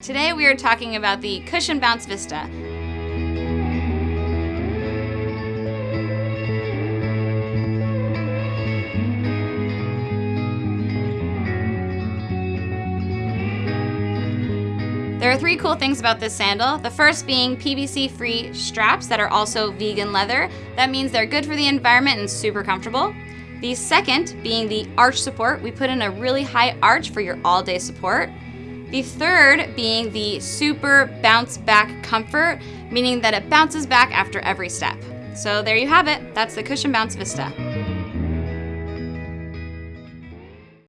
Today we are talking about the Cushion Bounce Vista. There are three cool things about this sandal. The first being PVC-free straps that are also vegan leather. That means they're good for the environment and super comfortable. The second being the arch support. We put in a really high arch for your all-day support. The third being the super bounce back comfort, meaning that it bounces back after every step. So there you have it, that's the Cushion Bounce Vista.